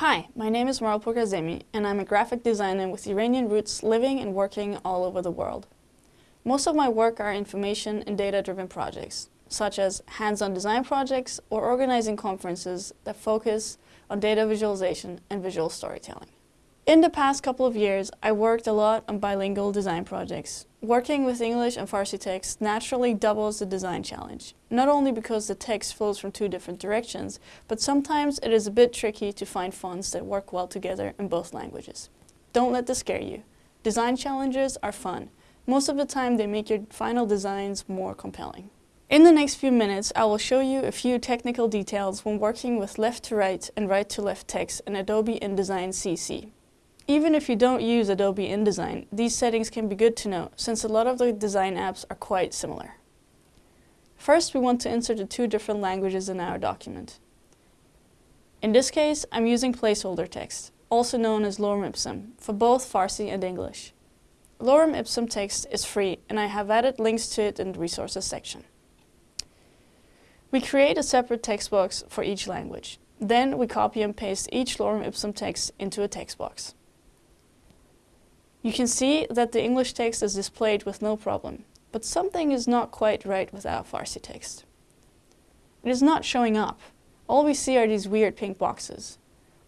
Hi, my name is Maral Pourkazemi and I'm a graphic designer with Iranian roots living and working all over the world. Most of my work are information and data-driven projects, such as hands-on design projects or organizing conferences that focus on data visualization and visual storytelling. In the past couple of years, I worked a lot on bilingual design projects. Working with English and Farsi text naturally doubles the design challenge, not only because the text flows from two different directions, but sometimes it is a bit tricky to find fonts that work well together in both languages. Don't let this scare you. Design challenges are fun. Most of the time they make your final designs more compelling. In the next few minutes, I will show you a few technical details when working with left to right and right to left text in Adobe InDesign CC. Even if you don't use Adobe InDesign, these settings can be good to know since a lot of the design apps are quite similar. First, we want to insert the two different languages in our document. In this case, I'm using placeholder text, also known as lorem ipsum, for both Farsi and English. Lorem ipsum text is free and I have added links to it in the resources section. We create a separate text box for each language. Then we copy and paste each lorem ipsum text into a text box. You can see that the English text is displayed with no problem, but something is not quite right with our Farsi text. It is not showing up. All we see are these weird pink boxes.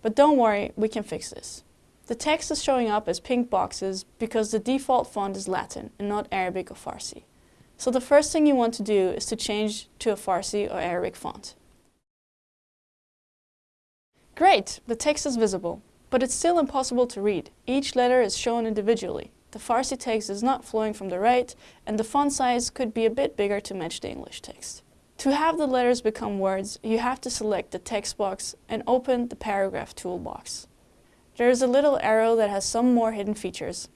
But don't worry, we can fix this. The text is showing up as pink boxes because the default font is Latin and not Arabic or Farsi. So the first thing you want to do is to change to a Farsi or Arabic font. Great, the text is visible. But it's still impossible to read. Each letter is shown individually. The Farsi text is not flowing from the right, and the font size could be a bit bigger to match the English text. To have the letters become words, you have to select the text box and open the paragraph toolbox. There is a little arrow that has some more hidden features.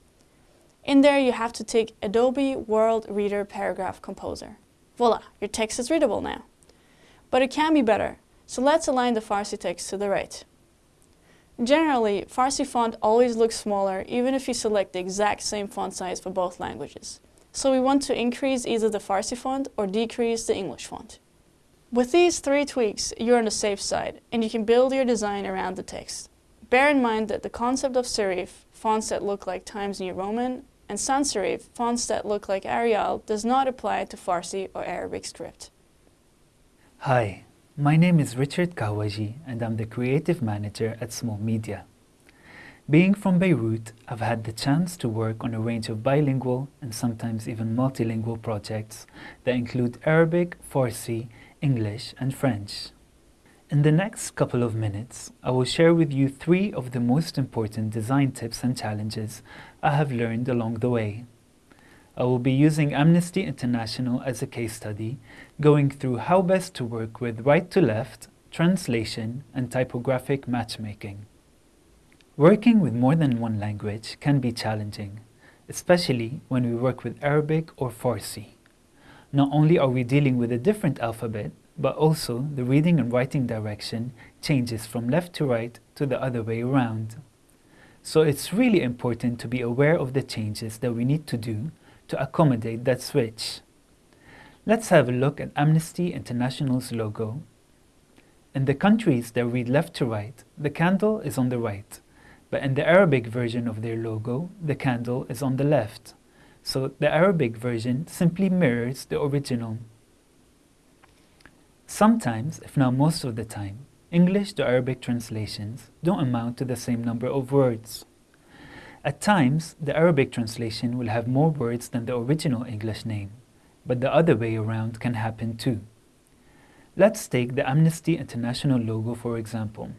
In there you have to take Adobe World-Ready Paragraph Composer. Voila, your text is readable now. But it can be better, so let's align the Farsi text to the right. Generally, Farsi font always looks smaller even if you select the exact same font size for both languages. So we want to increase either the Farsi font or decrease the English font. With these three tweaks, you're on the safe side and you can build your design around the text. Bear in mind that the concept of serif, fonts that look like Times New Roman, and sans serif, fonts that look like Arial, does not apply to Farsi or Arabic script. Hi, my name is Richard Kawaji and I'm the creative manager at Small Media. Being from Beirut, I've had the chance to work on a range of bilingual and sometimes even multilingual projects that include Arabic, Farsi, English and French. In the next couple of minutes, I will share with you three of the most important design tips and challenges I have learned along the way. I will be using Amnesty International as a case study, going through how best to work with right to left, translation, and typographic matchmaking. Working with more than one language can be challenging, especially when we work with Arabic or Farsi. Not only are we dealing with a different alphabet, but also the reading and writing direction changes from left to right to the other way around. So it's really important to be aware of the changes that we need to do to accommodate that switch. Let's have a look at Amnesty International's logo. In the countries that read left to right, the candle is on the right, but in the Arabic version of their logo, the candle is on the left. So the Arabic version simply mirrors the original. Sometimes, if not most of the time, English to Arabic translations don't amount to the same number of words. At times, the Arabic translation will have more words than the original English name, but the other way around can happen too. Let's take the Amnesty International logo for example.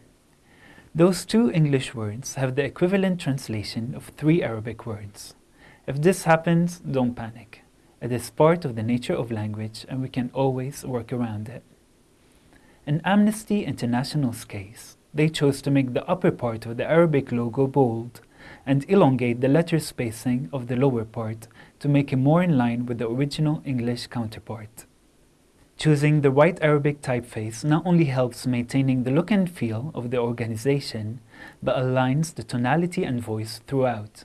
Those two English words have the equivalent translation of three Arabic words. If this happens, don't panic. It is part of the nature of language and we can always work around it. In Amnesty International's case, they chose to make the upper part of the Arabic logo bold and elongate the letter spacing of the lower part to make it more in line with the original English counterpart. Choosing the right Arabic typeface not only helps maintaining the look and feel of the organization, but aligns the tonality and voice throughout.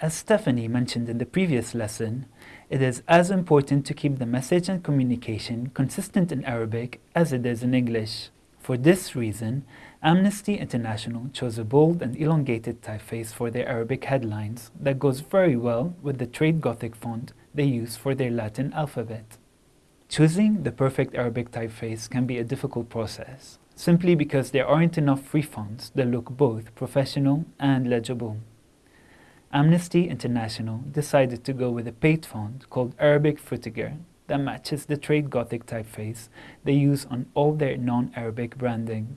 As Stephanie mentioned in the previous lesson, it is as important to keep the message and communication consistent in Arabic as it is in English. For this reason, Amnesty International chose a bold and elongated typeface for their Arabic headlines that goes very well with the trade Gothic font they use for their Latin alphabet. Choosing the perfect Arabic typeface can be a difficult process, simply because there aren't enough free fonts that look both professional and legible. Amnesty International decided to go with a paid font called Arabic Frutiger that matches the trade Gothic typeface they use on all their non-Arabic branding.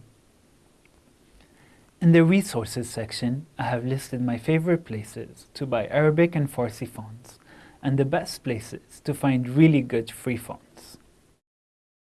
In the resources section, I have listed my favorite places to buy Arabic and Farsi fonts and the best places to find really good free fonts.